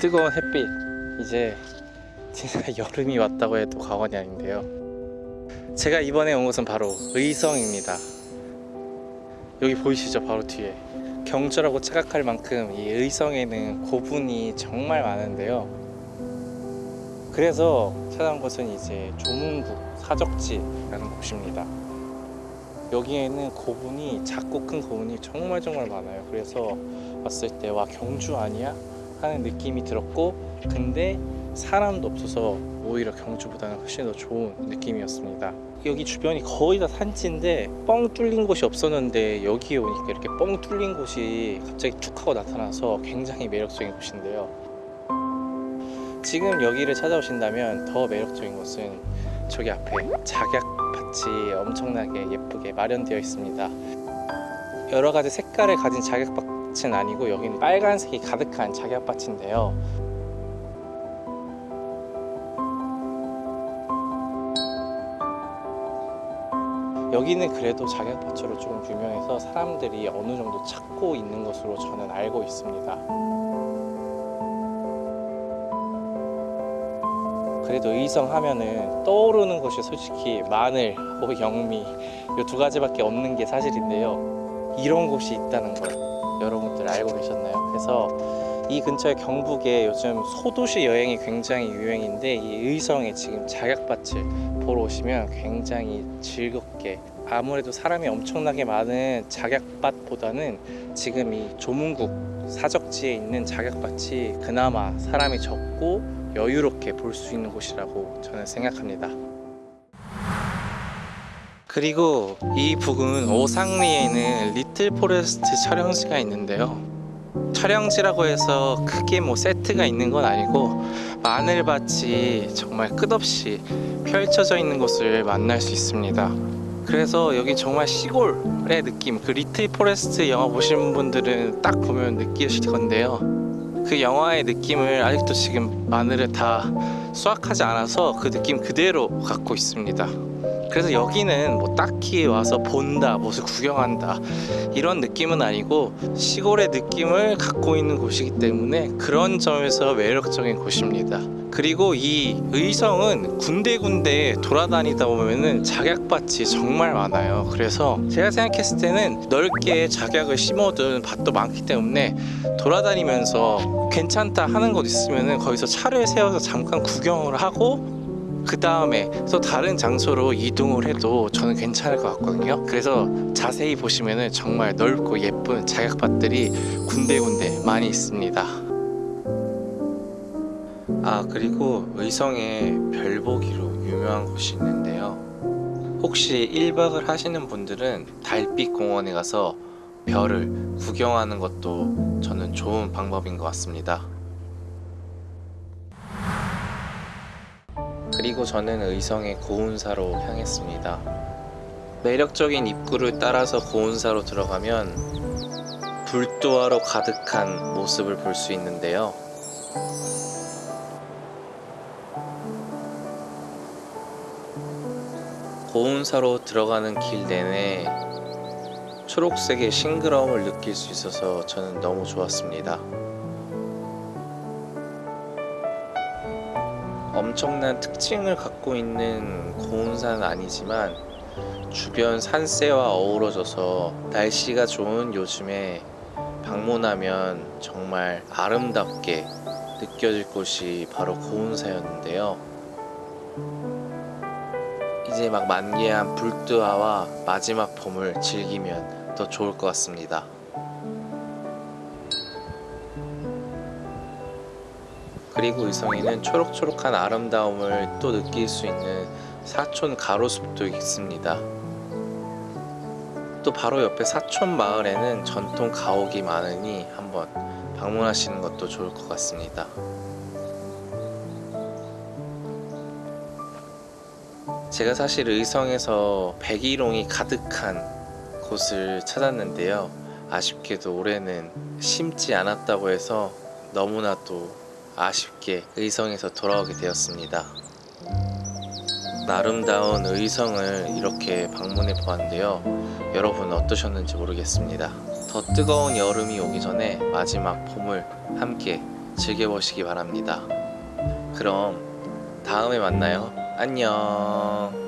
뜨거운 햇빛 이제 진짜 여름이 왔다고 해도 과언이 아닌데요. 제가 이번에 온 곳은 바로 의성입니다. 여기 보이시죠? 바로 뒤에 경주라고 착각할 만큼 이 의성에는 고분이 정말 많은데요. 그래서 찾아온 곳은 이제 조문국 사적지라는 곳입니다. 여기에는 고분이 작고 큰 고분이 정말 정말 많아요. 그래서 왔을 때 와 경주 아니야? 하는 느낌이 들었고 근데 사람도 없어서 오히려 경주보다는 훨씬 더 좋은 느낌이었습니다. 여기 주변이 거의 다 산지인데 뻥 뚫린 곳이 없었는데 여기에 오니까 이렇게 뻥 뚫린 곳이 갑자기 툭 하고 나타나서 굉장히 매력적인 곳인데요. 지금 여기를 찾아오신다면 더 매력적인 곳은 저기 앞에 작약밭이 엄청나게 예쁘게 마련되어 있습니다. 여러 가지 색깔을 가진 작약밭 은 아니고 여기는 빨간색이 가득한 작약밭인데요. 여기는 그래도 작약밭으로 조금 유명해서 사람들이 어느 정도 찾고 있는 것으로 저는 알고 있습니다. 그래도 의성 하면은 떠오르는 것이 솔직히 마늘하고 영미 이 두 가지밖에 없는 게 사실인데요. 이런 곳이 있다는 걸 알고 계셨나요? 그래서 이 근처에 경북에 요즘 소도시 여행이 굉장히 유행인데 이 의성에 지금 작약밭을 보러 오시면 굉장히 즐겁게 아무래도 사람이 엄청나게 많은 작약밭보다는 지금 이 조문국 사적지에 있는 작약밭이 그나마 사람이 적고 여유롭게 볼 수 있는 곳이라고 저는 생각합니다. 그리고 이 부근 오상리에는 리틀 포레스트 촬영지가 있는데요. 촬영지라고 해서 크게 뭐 세트가 있는 건 아니고 마늘밭이 정말 끝없이 펼쳐져 있는 곳을 만날 수 있습니다. 그래서 여기 정말 시골의 느낌, 그 리틀 포레스트 영화 보신 분들은 딱 보면 느끼실 건데요. 그 영화의 느낌을 아직도 지금 마늘을 다 수확하지 않아서 그 느낌 그대로 갖고 있습니다. 그래서 여기는 뭐 딱히 와서 본다, 무엇을 구경한다 이런 느낌은 아니고 시골의 느낌을 갖고 있는 곳이기 때문에 그런 점에서 매력적인 곳입니다. 그리고 이 의성은 군데군데 돌아다니다 보면은 작약밭이 정말 많아요. 그래서 제가 생각했을 때는 넓게 작약을 심어둔 밭도 많기 때문에 돌아다니면서 괜찮다 하는 곳 있으면은 거기서 차를 세워서 잠깐 구경을 하고 그 다음에 또 다른 장소로 이동을 해도 저는 괜찮을 것 같거든요. 그래서 자세히 보시면은 정말 넓고 예쁜 작약밭들이 군데군데 많이 있습니다. 아 그리고 의성에 별보기로 유명한 곳이 있는데요. 혹시 1박을 하시는 분들은 달빛 공원에 가서 별을 구경하는 것도 저는 좋은 방법인 것 같습니다. 그리고 저는 의성의 고운사로 향했습니다. 매력적인 입구를 따라서 고운사로 들어가면 불도화로 가득한 모습을 볼 수 있는데요. 고운사로 들어가는 길 내내 초록색의 싱그러움을 느낄 수 있어서 저는 너무 좋았습니다. 엄청난 특징을 갖고 있는 고운산은 아니지만 주변 산세와 어우러져서 날씨가 좋은 요즘에 방문하면 정말 아름답게 느껴질 곳이 바로 고운사였는데요. 이제 막 만개한 불뜨화와 마지막 봄을 즐기면 더 좋을 것 같습니다. 그리고 의성에는 초록초록한 아름다움을 또 느낄 수 있는 사촌 가로숲도 있습니다. 또 바로 옆에 사촌 마을에는 전통 가옥이 많으니 한번 방문하시는 것도 좋을 것 같습니다. 제가 사실 의성에서 백일홍이 가득한 곳을 찾았는데요. 아쉽게도 올해는 심지 않았다고 해서 너무나도 아쉽게 의성에서 돌아오게 되었습니다. 아름다운 의성을 이렇게 방문해 보았는데요. 여러분 어떠셨는지 모르겠습니다. 더 뜨거운 여름이 오기 전에 마지막 봄을 함께 즐겨보시기 바랍니다. 그럼 다음에 만나요. 안녕.